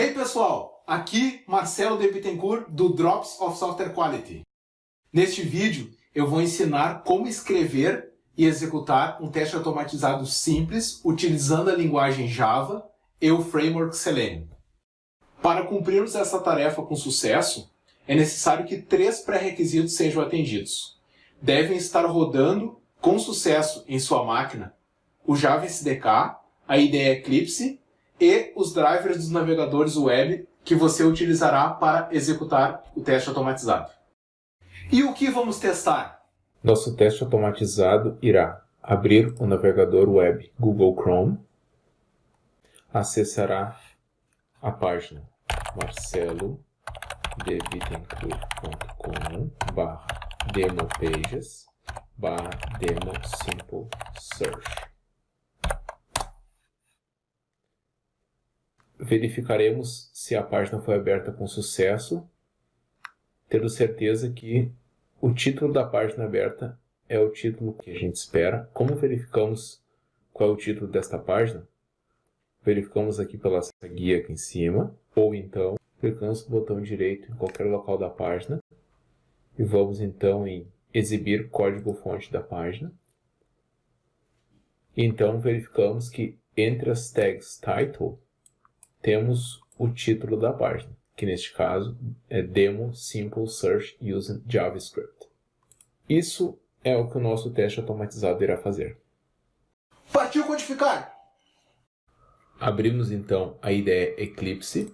Hey pessoal, aqui Marcelo de Bittencourt do Drops of Software Quality. Neste vídeo eu vou ensinar como escrever e executar um teste automatizado simples utilizando a linguagem Java e o framework Selenium. Para cumprirmos essa tarefa com sucesso, é necessário que três pré-requisitos sejam atendidos. Devem estar rodando com sucesso em sua máquina o Java SDK, a IDE Eclipse e os drivers dos navegadores web que você utilizará para executar o teste automatizado. E o que vamos testar? Nosso teste automatizado irá abrir o navegador web Google Chrome, acessará a página marcelodebittencourt.com barra demopages barra demo simple search. Verificaremos se a página foi aberta com sucesso, tendo certeza que o título da página aberta é o título que a gente espera. Como verificamos qual é o título desta página? Verificamos aqui pela guia aqui em cima, ou então clicamos no botão direito em qualquer local da página e vamos então em exibir código-fonte da página. Então verificamos que entre as tags title temos o título da página, que neste caso é Demo Simple Search Using JavaScript. Isso é o que o nosso teste automatizado irá fazer. Partiu codificar! Abrimos então a IDE Eclipse.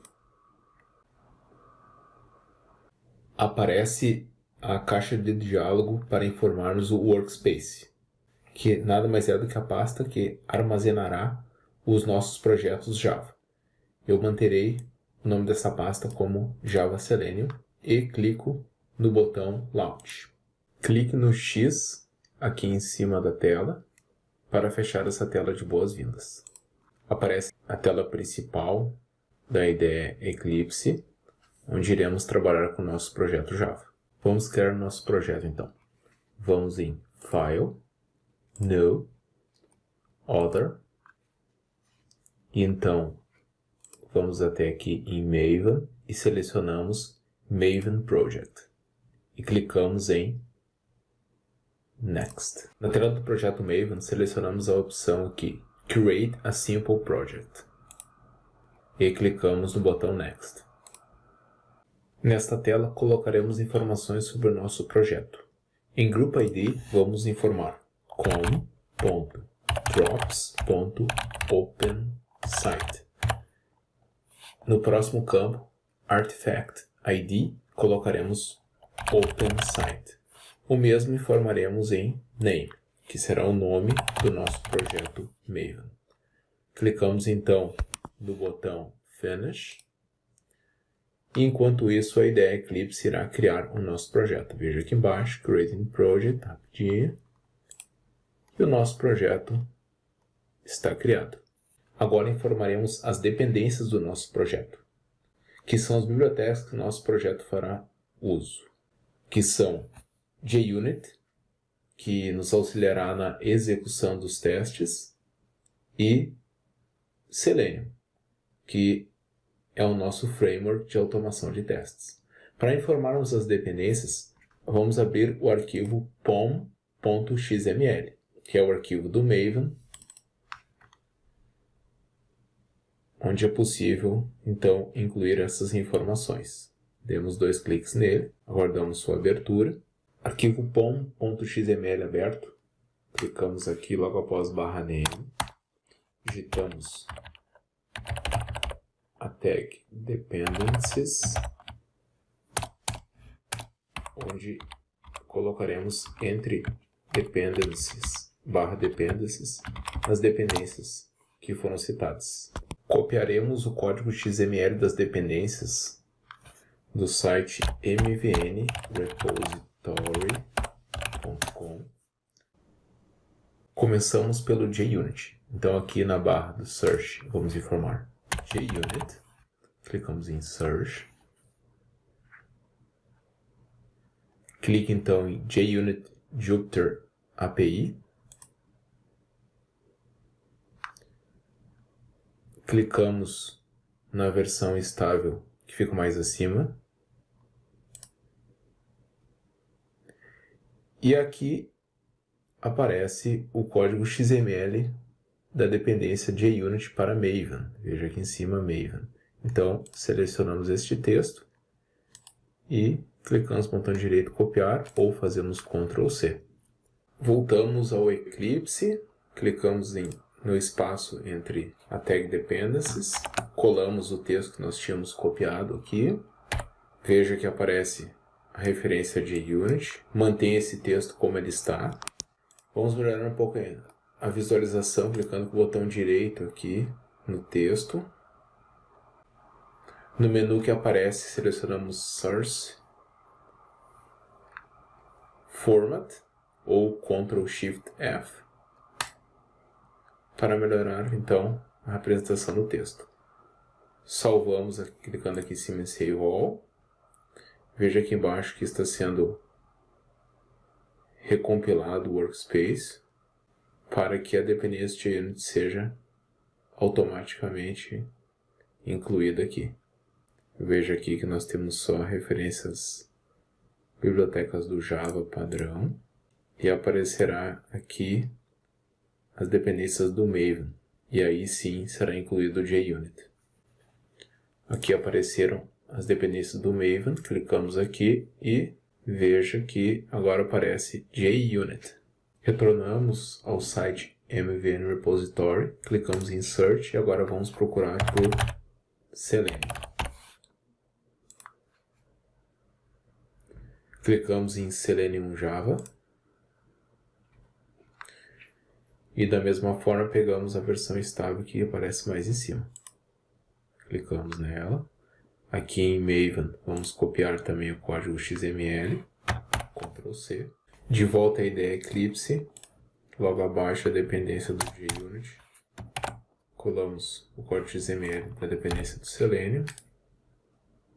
Aparece a caixa de diálogo para informarmos o Workspace, que nada mais é do que a pasta que armazenará os nossos projetos Java eu manterei o nome dessa pasta como Java Selenium e clico no botão Launch. Clique no X aqui em cima da tela para fechar essa tela de boas-vindas. Aparece a tela principal da IDE Eclipse, onde iremos trabalhar com o nosso projeto Java. Vamos criar nosso projeto então. Vamos em File, New, Other, e então Vamos até aqui em Maven e selecionamos Maven Project. E clicamos em Next. Na tela do projeto Maven, selecionamos a opção aqui, Create a Simple Project. E clicamos no botão Next. Nesta tela, colocaremos informações sobre o nosso projeto. Em Group ID, vamos informar com.drops.opensite. No próximo campo, Artifact ID, colocaremos OpenSite. O mesmo informaremos em Name, que será o nome do nosso projeto Maven. Clicamos então no botão Finish. Enquanto isso, a ideia Eclipse irá criar o nosso projeto. Veja aqui embaixo, Creating Project, rapidinho. E o nosso projeto está criado. Agora informaremos as dependências do nosso projeto, que são as bibliotecas que o nosso projeto fará uso, que são JUnit, que nos auxiliará na execução dos testes, e Selenium, que é o nosso framework de automação de testes. Para informarmos as dependências, vamos abrir o arquivo pom.xml, que é o arquivo do Maven, onde é possível, então, incluir essas informações. Demos dois cliques nele, aguardamos sua abertura. Arquivo pom.xml aberto, clicamos aqui logo após barra name, digitamos a tag dependencies, onde colocaremos entre dependencies barra dependencies as dependências que foram citadas. Copiaremos o código XML das dependências do site mvnrepository.com. Começamos pelo JUnit. Então aqui na barra do Search vamos informar JUnit. Clicamos em Search. Clique então em JUnit Jupyter API. Clicamos na versão estável que fica mais acima. E aqui aparece o código XML da dependência JUnit para Maven. Veja aqui em cima Maven. Então, selecionamos este texto e clicamos no botão direito copiar ou fazemos Ctrl C. Voltamos ao Eclipse, clicamos em, no espaço entre a tag dependencies, colamos o texto que nós tínhamos copiado aqui. Veja que aparece a referência de unit, mantém esse texto como ele está. Vamos melhorar um pouco a visualização clicando com o botão direito aqui no texto. No menu que aparece, selecionamos Source, Format ou Ctrl Shift F para melhorar então a apresentação do texto. Salvamos clicando aqui em cima em Save All. Veja aqui embaixo que está sendo recompilado o workspace para que a dependência de unit seja automaticamente incluída aqui. Veja aqui que nós temos só referências bibliotecas do Java padrão e aparecerá aqui as dependências do Maven e aí sim será incluído o JUnit. Aqui apareceram as dependências do Maven, clicamos aqui e veja que agora aparece JUnit. Retornamos ao site MVN Repository, clicamos em Search e agora vamos procurar por Selenium. Clicamos em Selenium Java. E da mesma forma pegamos a versão estável que aparece mais em cima. Clicamos nela. Aqui em Maven vamos copiar também o código XML. Ctrl C. De volta à ideia Eclipse. Logo abaixo a dependência do JUnit. Colamos o código XML para a dependência do Selenium.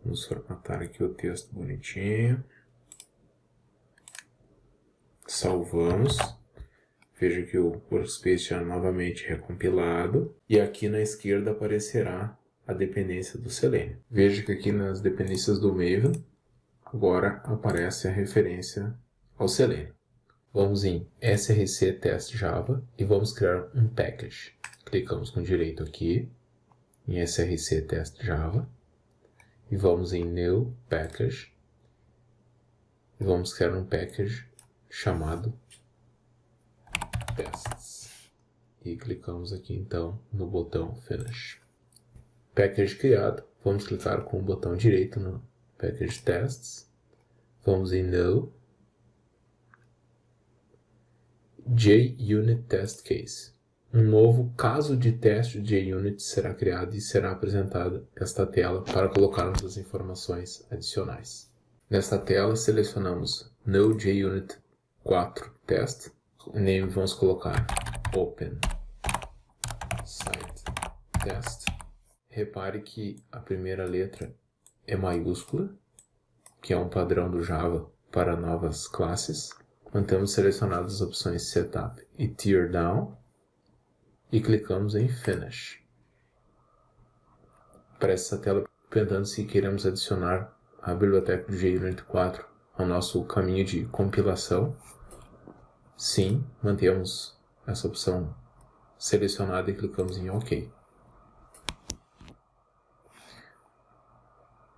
Vamos formatar aqui o texto bonitinho salvamos. Veja que o workspace já é novamente recompilado. E aqui na esquerda aparecerá a dependência do Selenium. Veja que aqui nas dependências do Maven, agora aparece a referência ao Selenium. Vamos em src test java e vamos criar um package. Clicamos com direito aqui em src test java e vamos em new package e vamos criar um package chamado tests. E clicamos aqui então no botão Finish. Package criado, vamos clicar com o botão direito no Package Tests. Vamos em No. JUnit Test Case. Um novo caso de teste de JUnit será criado e será apresentada esta tela para colocarmos as informações adicionais. Nesta tela, selecionamos No JUnit 4 test. Name vamos colocar open site test. Repare que a primeira letra é maiúscula, que é um padrão do Java para novas classes. Mantemos selecionadas as opções Setup e Tear Down e clicamos em Finish. Aparece essa tela perguntando se queremos adicionar a biblioteca do JUnit 4 ao nosso caminho de compilação. Sim, mantemos essa opção selecionada e clicamos em OK.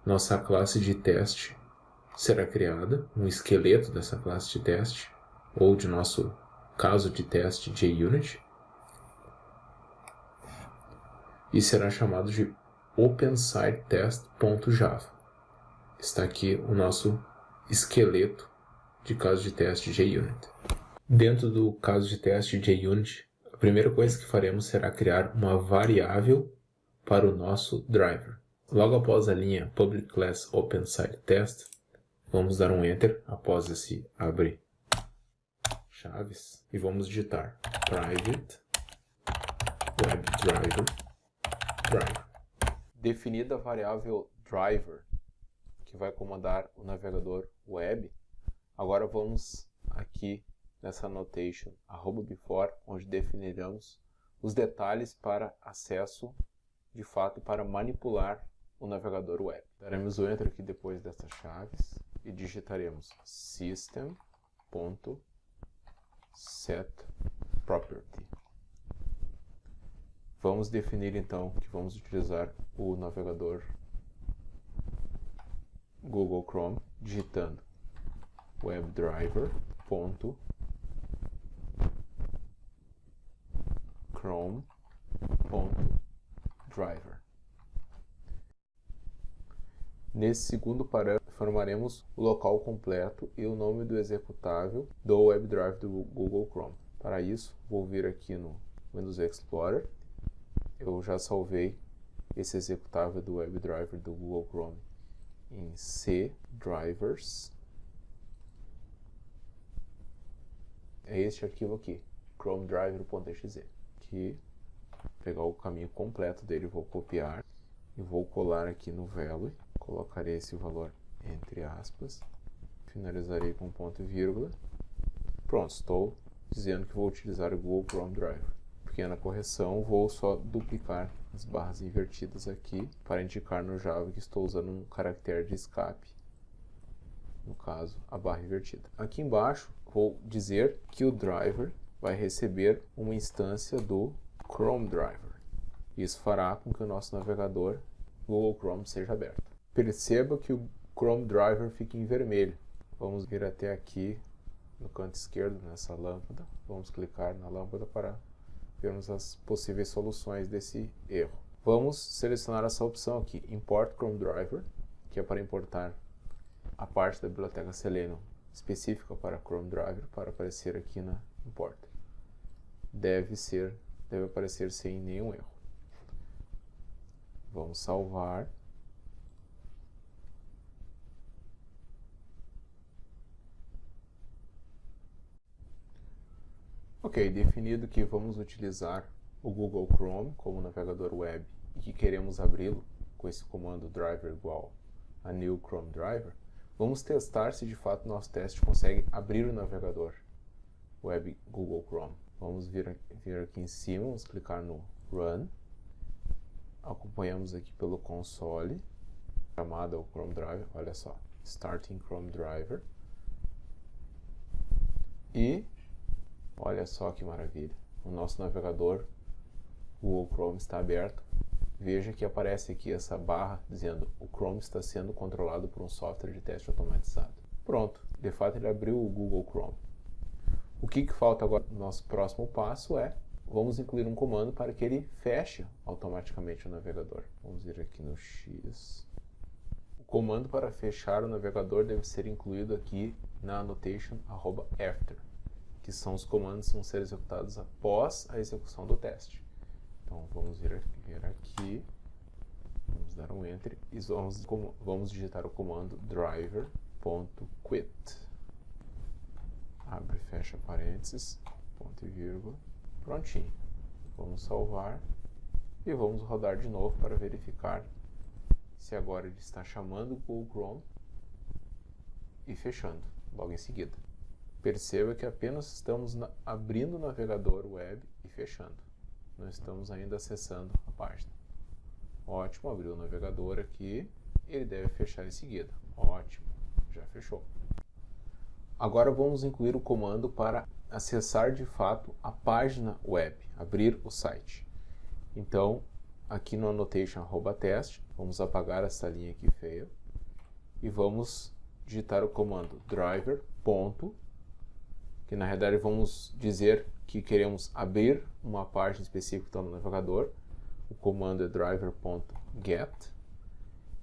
Nossa classe de teste será criada, um esqueleto dessa classe de teste, ou de nosso caso de teste JUnit, e será chamado de OpenSiteTest.java. Está aqui o nosso esqueleto de caso de teste JUnit. Dentro do caso de teste de JUnit, a primeira coisa que faremos será criar uma variável para o nosso driver. Logo após a linha Public Class Open Site Test, vamos dar um Enter após esse abre chaves e vamos digitar private WebDriver driver. Definida a variável driver, que vai comandar o navegador web, agora vamos aqui nessa annotation arroba before, onde definiremos os detalhes para acesso de fato para manipular o navegador web. Daremos o enter aqui depois dessas chaves e digitaremos system.setProperty. Vamos definir então que vamos utilizar o navegador Google Chrome digitando webdriver.chrome.driver. Nesse segundo parâmetro, formaremos o local completo e o nome do executável do WebDrive do Google Chrome. Para isso, vou vir aqui no Windows Explorer. Eu já salvei esse executável do WebDriver do Google Chrome em C drivers. É este arquivo aqui, chromedriver.exe. Aqui, pegar o caminho completo dele, vou copiar e vou colar aqui no Velo. Colocarei esse valor entre aspas. Finalizarei com ponto e vírgula. Pronto, estou dizendo que vou utilizar o Google Chrome Driver. Pequena correção, vou só duplicar as barras invertidas aqui para indicar no Java que estou usando um caractere de escape, no caso a barra invertida. Aqui embaixo vou dizer que o driver vai receber uma instância do Chrome Driver. Isso fará com que o nosso navegador Google Chrome seja aberto. Perceba que o Chrome Driver fica em vermelho. Vamos vir até aqui no canto esquerdo nessa lâmpada. Vamos clicar na lâmpada para vermos as possíveis soluções desse erro. Vamos selecionar essa opção aqui, Import Chrome Driver, que é para importar a parte da biblioteca Selenium específica para Chrome Driver para aparecer aqui na Import. Deve ser, deve aparecer sem nenhum erro. Vamos salvar. Ok, definido que vamos utilizar o Google Chrome como navegador web e que queremos abri-lo com esse comando driver igual a new Chrome driver, vamos testar se de fato nosso teste consegue abrir o navegador web Google Chrome. Vamos vir, vir aqui em cima, vamos clicar no Run, acompanhamos aqui pelo console, chamada o Chrome Driver, olha só, Starting Chrome Driver, e Olha só que maravilha. O nosso navegador Google Chrome está aberto. Veja que aparece aqui essa barra dizendo o Chrome está sendo controlado por um software de teste automatizado. Pronto, de fato ele abriu o Google Chrome. O que, que falta agora? Nosso próximo passo é vamos incluir um comando para que ele feche automaticamente o navegador. Vamos ir aqui no X. O comando para fechar o navegador deve ser incluído aqui na annotation after que são os comandos que vão ser executados após a execução do teste. Então vamos vir aqui, vamos dar um enter e vamos, vamos digitar o comando driver.quit. Abre e fecha parênteses, ponto e vírgula, prontinho. Vamos salvar e vamos rodar de novo para verificar se agora ele está chamando o Google Chrome e fechando logo em seguida. Perceba que apenas estamos na, abrindo o navegador web e fechando. Não estamos ainda acessando a página. Ótimo, abriu o navegador aqui. Ele deve fechar em seguida. Ótimo, já fechou. Agora vamos incluir o comando para acessar de fato a página web, abrir o site. Então, aqui no annotation test, vamos apagar essa linha aqui feia e vamos digitar o comando driver que na realidade vamos dizer que queremos abrir uma página específica no navegador. O comando é driver.get.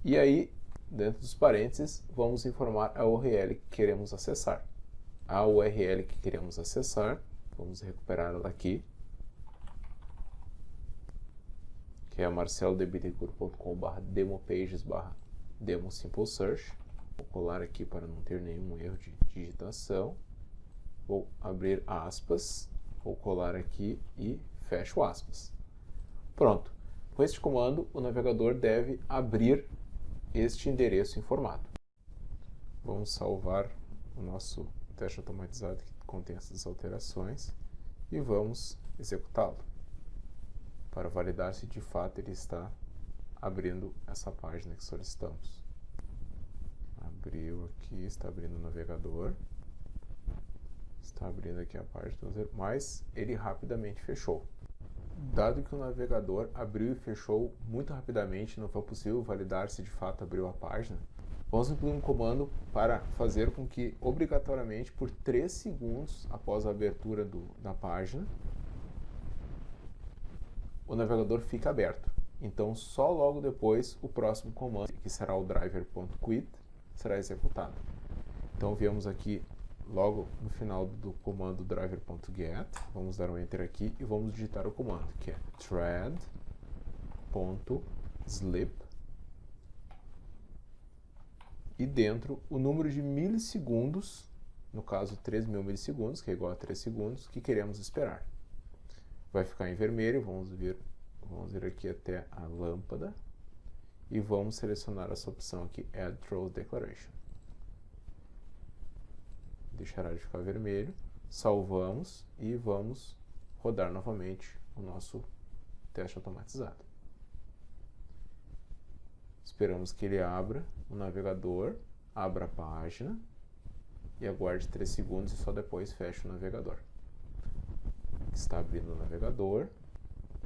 E aí, dentro dos parênteses, vamos informar a URL que queremos acessar. A URL que queremos acessar, vamos recuperar ela aqui, que é marcelodebittencourt.com.br demopages demo simple search. Vou colar aqui para não ter nenhum erro de digitação. Vou abrir aspas, vou colar aqui e fecho aspas. Pronto. Com este comando, o navegador deve abrir este endereço em formato. Vamos salvar o nosso teste automatizado que contém essas alterações e vamos executá-lo. para validar se de fato ele está abrindo essa página que solicitamos. Abriu aqui, está abrindo o navegador. Está abrindo aqui a página, mas ele rapidamente fechou. Dado que o navegador abriu e fechou muito rapidamente, não foi possível validar se de fato abriu a página, vamos incluir um comando para fazer com que, obrigatoriamente, por 3 segundos após a abertura do, da página, o navegador fique aberto. Então, só logo depois, o próximo comando, que será o driver.quit, será executado. Então, viemos aqui logo no final do comando driver.get, vamos dar um enter aqui e vamos digitar o comando, que é thread.slip e dentro o número de milissegundos, no caso 3.000 milissegundos, que é igual a 3 segundos, que queremos esperar. Vai ficar em vermelho, vamos vir, vamos vir aqui até a lâmpada e vamos selecionar essa opção aqui, Add Throw Declaration deixará de ficar vermelho, salvamos e vamos rodar novamente o nosso teste automatizado. Esperamos que ele abra o navegador, abra a página e aguarde 3 segundos e só depois feche o navegador. Está abrindo o navegador,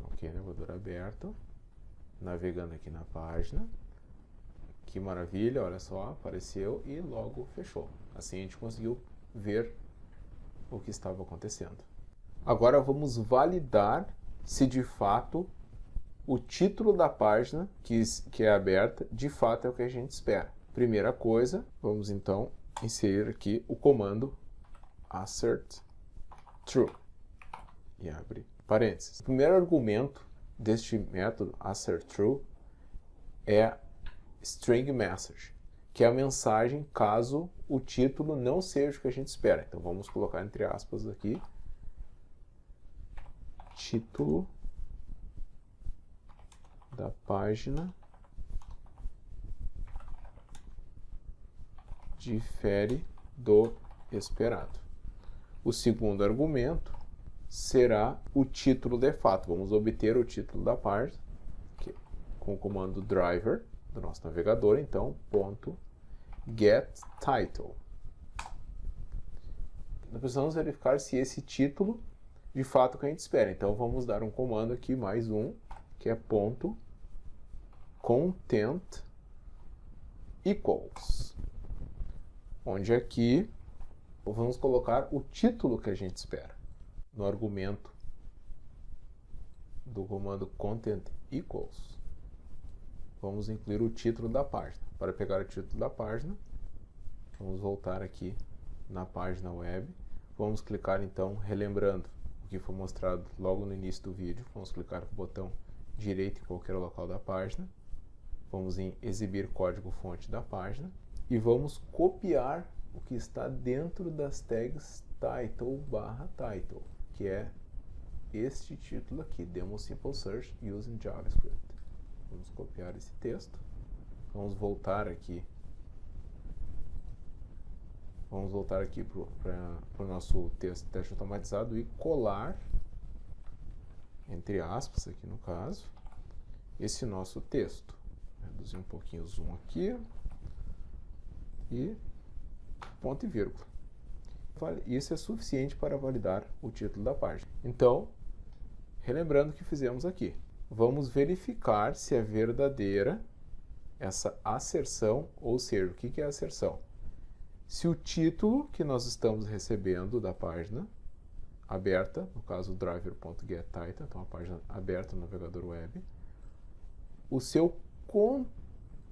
ok, navegador aberto, navegando aqui na página. Que maravilha, olha só, apareceu e logo fechou. Assim a gente conseguiu ver o que estava acontecendo. Agora vamos validar se de fato o título da página que, que é aberta de fato é o que a gente espera. Primeira coisa, vamos então inserir aqui o comando assert true e abre parênteses. O primeiro argumento deste método assert true é string message que é a mensagem caso o título não seja o que a gente espera. Então vamos colocar entre aspas aqui, título da página difere do esperado. O segundo argumento será o título de fato. Vamos obter o título da página com o comando driver do nosso navegador, então, ponto get title. Nós precisamos verificar se esse título de fato que a gente espera. Então vamos dar um comando aqui, mais um, que é ponto content equals. Onde aqui vamos colocar o título que a gente espera. No argumento do comando content equals, vamos incluir o título da página. Para pegar o título da página, vamos voltar aqui na página web. Vamos clicar então, relembrando o que foi mostrado logo no início do vídeo, vamos clicar com o botão direito em qualquer local da página. Vamos em exibir código fonte da página e vamos copiar o que está dentro das tags title barra title, que é este título aqui, Demo Simple Search Using JavaScript. Vamos copiar esse texto. Vamos voltar aqui. Vamos voltar aqui para o nosso texto, teste automatizado e colar, entre aspas, aqui no caso, esse nosso texto. Reduzir um pouquinho o zoom aqui. E ponto e vírgula. Isso é suficiente para validar o título da página. Então, relembrando o que fizemos aqui vamos verificar se é verdadeira essa asserção, ou seja, o que é asserção? Se o título que nós estamos recebendo da página aberta, no caso driver.getTitle, então a página aberta no navegador web, o seu, con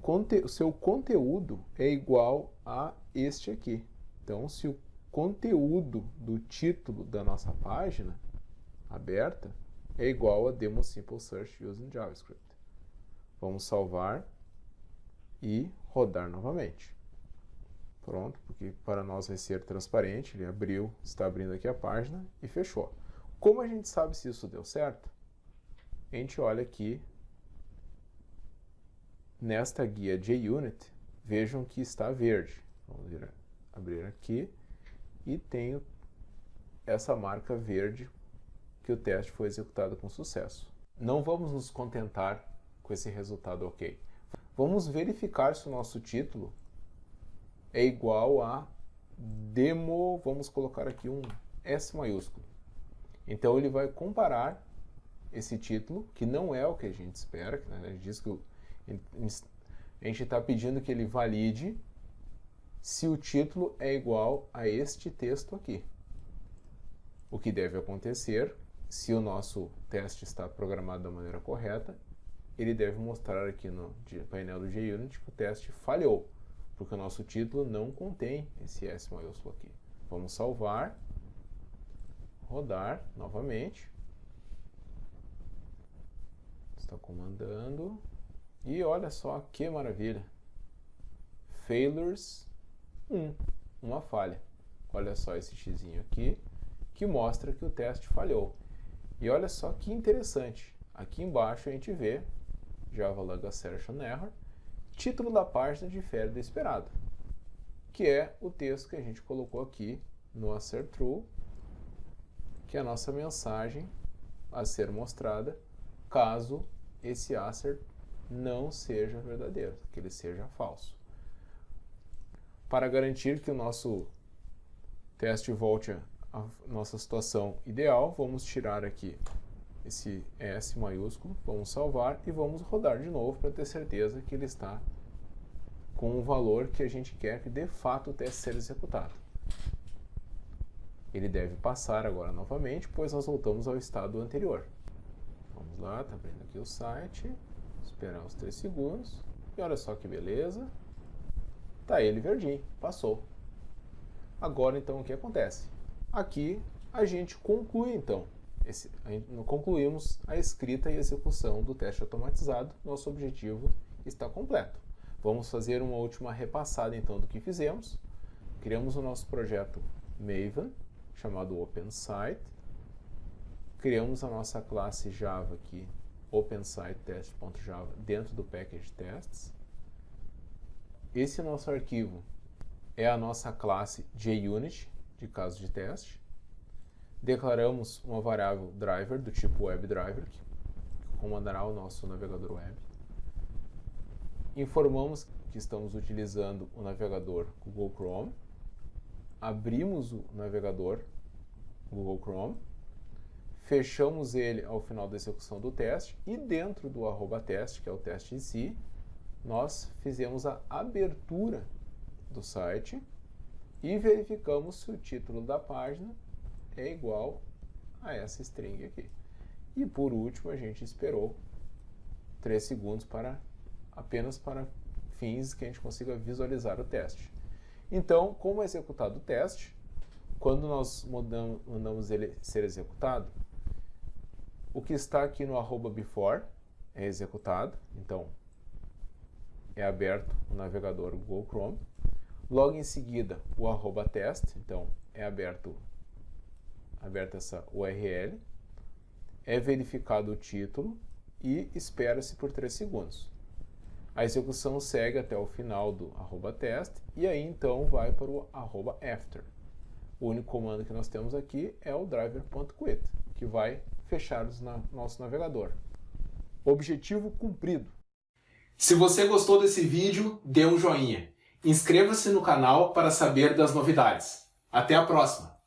conte o seu conteúdo é igual a este aqui. Então, se o conteúdo do título da nossa página aberta é igual a demo simple search using JavaScript. Vamos salvar e rodar novamente. Pronto, porque para nós vai ser transparente, ele abriu, está abrindo aqui a página e fechou. Como a gente sabe se isso deu certo? A gente olha aqui nesta guia JUnit, vejam que está verde. Vamos abrir aqui e tenho essa marca verde que o teste foi executado com sucesso. não vamos nos contentar com esse resultado ok. Vamos verificar se o nosso título é igual a demo, vamos colocar aqui um S maiúsculo. Então ele vai comparar esse título, que não é o que a gente espera, né? diz que a gente está pedindo que ele valide se o título é igual a este texto aqui. O que deve acontecer, se o nosso teste está programado da maneira correta, ele deve mostrar aqui no painel do JUnit que o teste falhou, porque o nosso título não contém esse S maiúsculo aqui. Vamos salvar, rodar novamente. Está comandando. E olha só que maravilha. Failures 1, uma falha. Olha só esse x aqui, que mostra que o teste falhou. E olha só que interessante. Aqui embaixo a gente vê Java Log Assertion Error, título da página difere do esperado, que é o texto que a gente colocou aqui no assert true, que é a nossa mensagem a ser mostrada caso esse assert não seja verdadeiro, que ele seja falso. Para garantir que o nosso teste volte à nossa situação ideal, vamos tirar aqui esse S maiúsculo, vamos salvar e vamos rodar de novo para ter certeza que ele está com o valor que a gente quer que de fato teste seja executado. Ele deve passar agora novamente, pois nós voltamos ao estado anterior. Vamos lá, está abrindo aqui o site, esperar uns 3 segundos, e olha só que beleza, tá ele verdinho, passou. Agora então o que acontece? Aqui a gente conclui então esse, concluímos a escrita e execução do teste automatizado, nosso objetivo está completo. Vamos fazer uma última repassada então do que fizemos. Criamos o nosso projeto Maven, chamado OpenSite. Criamos a nossa classe Java aqui, OpenSiteTest.java, dentro do package tests. Esse nosso arquivo é a nossa classe JUnit, de caso de teste declaramos uma variável driver do tipo WebDriver, que comandará o nosso navegador web. Informamos que estamos utilizando o navegador Google Chrome. Abrimos o navegador Google Chrome. Fechamos ele ao final da execução do teste e dentro do arroba teste, que é o teste em si, nós fizemos a abertura do site e verificamos se o título da página é igual a essa string aqui. E por último, a gente esperou 3 segundos para apenas para fins que a gente consiga visualizar o teste. Então, como é executado o teste, quando nós mandamos, ele ser executado, o que está aqui no arroba before é executado, então é aberto o navegador Google Chrome. Logo em seguida, o arroba test, então é aberto aberta essa URL, é verificado o título e espera-se por 3 segundos. A execução segue até o final do arroba test e aí então vai para o arroba after. O único comando que nós temos aqui é o driver.quit, que vai fechar o na nosso navegador. Objetivo cumprido. Se você gostou desse vídeo, dê um joinha. Inscreva-se no canal para saber das novidades. Até a próxima!